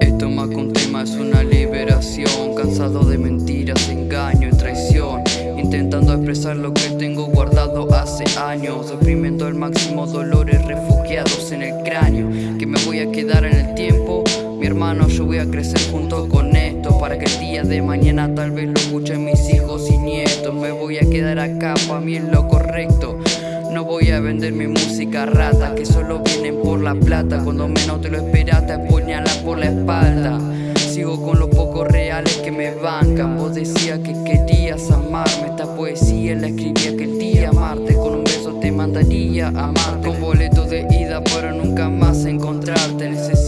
Esto más contigo es una liberación. Cansado de mentiras, engaño y traición. Intentando expresar lo que tengo guardado hace años. Deprimiendo al máximo dolores refugiados en el cráneo. Que me voy a quedar en el tiempo. Mi hermano yo voy a crecer junto con esto Para que el día de mañana tal vez lo escuchen mis hijos y nietos. Me voy a quedar acá, pa' mí es lo correcto. No voy a vender mi música rata Que solo vienen por la plata. Cuando menos te lo esperas te apuñalan por la espalda. Sigo con los pocos reales que me bancan. Vos decías que querías amarme. Esta poesía la escribí aquel día amarte Con un beso te mandaría a amarte Con boleto de ida para nunca más encontrarte. Necesito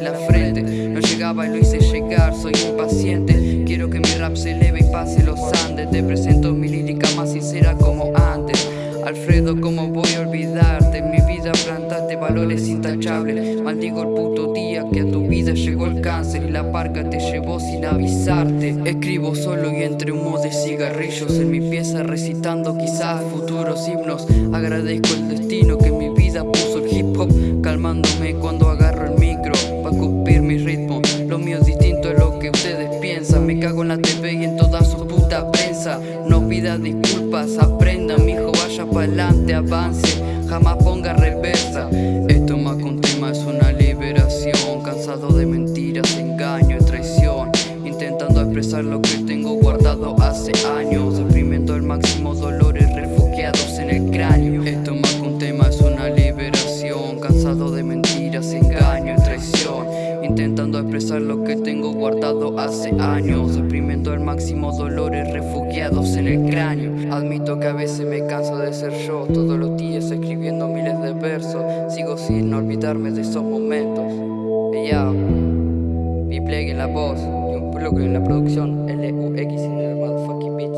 la frente. No llegaba y lo hice llegar, soy impaciente. Quiero que mi rap se eleve y pase los Andes. Te presento mi lírica más sincera como antes. Alfredo, ¿cómo voy a olvidarte? En mi vida plantaste valores intachables. Maldigo el puto día que a tu vida llegó el cáncer Y la parca te llevó sin avisarte. Escribo solo y entre humo de cigarrillos En mi pieza recitando quizás futuros himnos. Agradezco el destino que en mi vida puso el hip hop Calmándome cuando agarro el micro No pida disculpas, aprenda mijo vaya pa'lante, avance Jamás ponga reversa. Esto más un tema es una liberación Cansado de mentiras, engaño y traición Intentando expresar lo que tengo guardado hace años Exprimiendo al máximo dolores refugiados Intentando expresar lo que tengo guardado hace años Exprimiendo al máximo dolores refugiados en el cráneo Admito que a veces me canso de ser yo Todos los días escribiendo miles de versos Sigo sin olvidarme de esos momentos Ya, yeah. y plegue en la voz Y un bloque en la producción LUX en el motherfucking beat